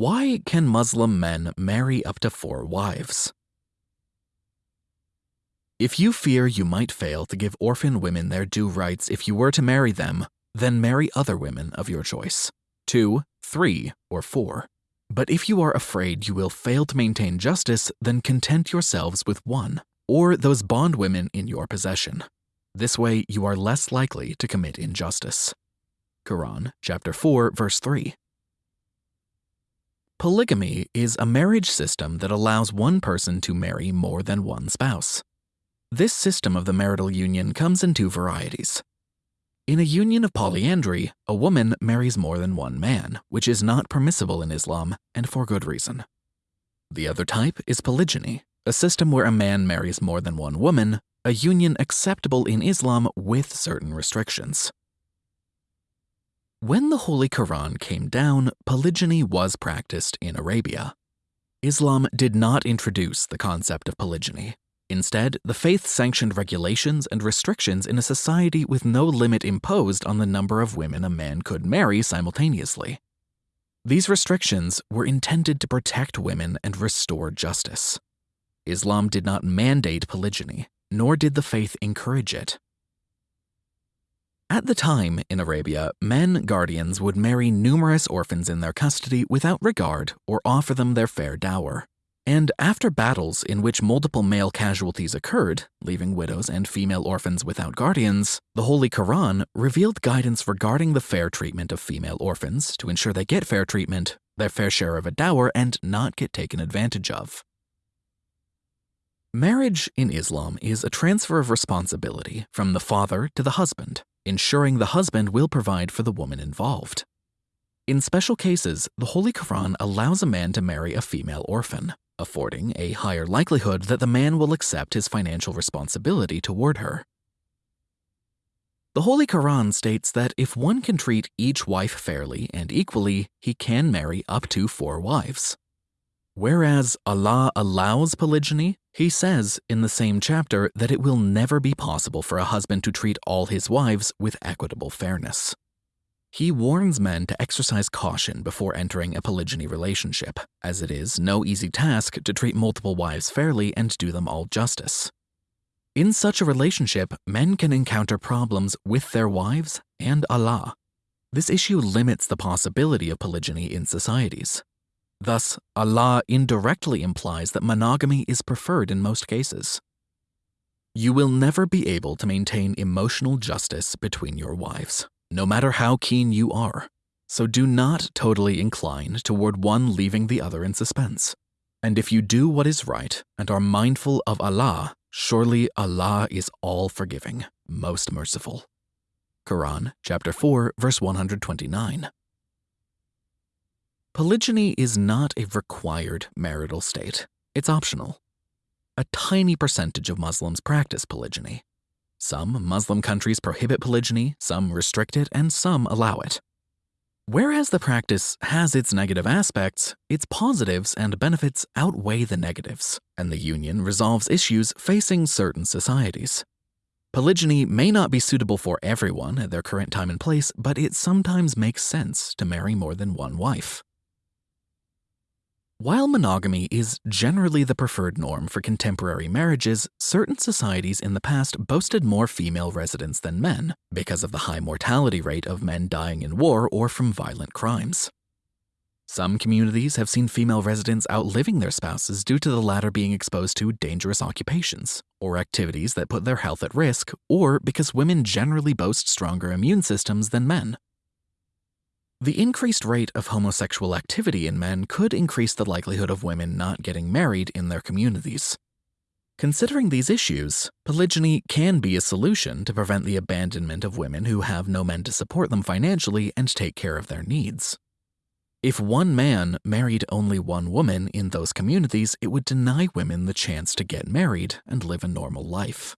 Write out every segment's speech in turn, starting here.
Why can Muslim men marry up to four wives? If you fear you might fail to give orphan women their due rights if you were to marry them, then marry other women of your choice two, three, or four. But if you are afraid you will fail to maintain justice, then content yourselves with one, or those bondwomen in your possession. This way you are less likely to commit injustice. Quran chapter 4 verse 3. Polygamy is a marriage system that allows one person to marry more than one spouse. This system of the marital union comes in two varieties. In a union of polyandry, a woman marries more than one man, which is not permissible in Islam, and for good reason. The other type is polygyny, a system where a man marries more than one woman, a union acceptable in Islam with certain restrictions. When the Holy Quran came down, polygyny was practiced in Arabia. Islam did not introduce the concept of polygyny. Instead, the faith sanctioned regulations and restrictions in a society with no limit imposed on the number of women a man could marry simultaneously. These restrictions were intended to protect women and restore justice. Islam did not mandate polygyny, nor did the faith encourage it. At the time, in Arabia, men guardians would marry numerous orphans in their custody without regard or offer them their fair dower. And after battles in which multiple male casualties occurred, leaving widows and female orphans without guardians, the Holy Quran revealed guidance regarding the fair treatment of female orphans to ensure they get fair treatment, their fair share of a dower, and not get taken advantage of. Marriage in Islam is a transfer of responsibility from the father to the husband ensuring the husband will provide for the woman involved. In special cases, the Holy Quran allows a man to marry a female orphan, affording a higher likelihood that the man will accept his financial responsibility toward her. The Holy Quran states that if one can treat each wife fairly and equally, he can marry up to four wives. Whereas Allah allows polygyny, he says in the same chapter that it will never be possible for a husband to treat all his wives with equitable fairness. He warns men to exercise caution before entering a polygyny relationship, as it is no easy task to treat multiple wives fairly and do them all justice. In such a relationship, men can encounter problems with their wives and Allah. This issue limits the possibility of polygyny in societies. Thus, Allah indirectly implies that monogamy is preferred in most cases. You will never be able to maintain emotional justice between your wives, no matter how keen you are, so do not totally incline toward one leaving the other in suspense. And if you do what is right and are mindful of Allah, surely Allah is all forgiving, most merciful. Quran chapter 4 verse 129. Polygyny is not a required marital state. It's optional. A tiny percentage of Muslims practice polygyny. Some Muslim countries prohibit polygyny, some restrict it, and some allow it. Whereas the practice has its negative aspects, its positives and benefits outweigh the negatives, and the union resolves issues facing certain societies. Polygyny may not be suitable for everyone at their current time and place, but it sometimes makes sense to marry more than one wife. While monogamy is generally the preferred norm for contemporary marriages, certain societies in the past boasted more female residents than men because of the high mortality rate of men dying in war or from violent crimes. Some communities have seen female residents outliving their spouses due to the latter being exposed to dangerous occupations or activities that put their health at risk, or because women generally boast stronger immune systems than men. The increased rate of homosexual activity in men could increase the likelihood of women not getting married in their communities. Considering these issues, polygyny can be a solution to prevent the abandonment of women who have no men to support them financially and take care of their needs. If one man married only one woman in those communities, it would deny women the chance to get married and live a normal life.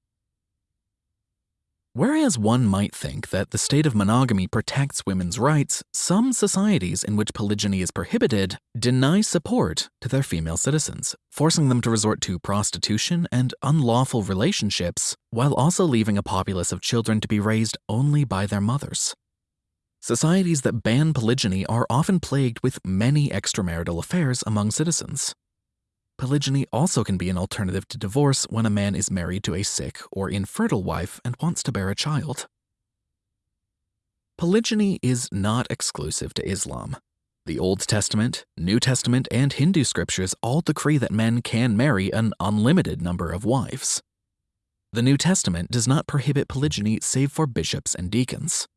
Whereas one might think that the state of monogamy protects women's rights, some societies in which polygyny is prohibited deny support to their female citizens, forcing them to resort to prostitution and unlawful relationships, while also leaving a populace of children to be raised only by their mothers. societies that ban polygyny are often plagued with many extramarital affairs among citizens. Polygyny also can be an alternative to divorce when a man is married to a sick or infertile wife and wants to bear a child. Polygyny is not exclusive to Islam. The Old Testament, New Testament, and Hindu scriptures all decree that men can marry an unlimited number of wives. The New Testament does not prohibit polygyny save for bishops and deacons.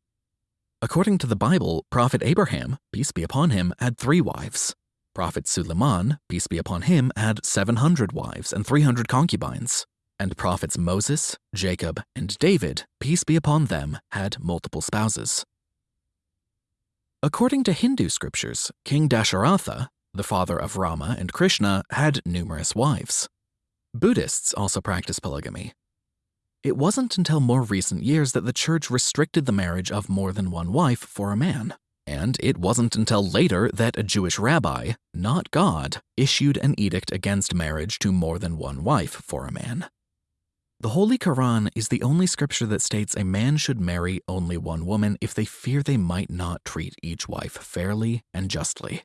According to the Bible, Prophet Abraham, peace be upon him, had three wives. Prophet Suleiman, peace be upon him, had 700 wives and 300 concubines. And prophets Moses, Jacob, and David, peace be upon them, had multiple spouses. According to Hindu scriptures, King Dasharatha, the father of Rama and Krishna, had numerous wives. Buddhists also practice polygamy. It wasn't until more recent years that the church restricted the marriage of more than one wife for a man. And it wasn't until later that a Jewish rabbi, not God, issued an edict against marriage to more than one wife for a man. The Holy Quran is the only scripture that states a man should marry only one woman if they fear they might not treat each wife fairly and justly.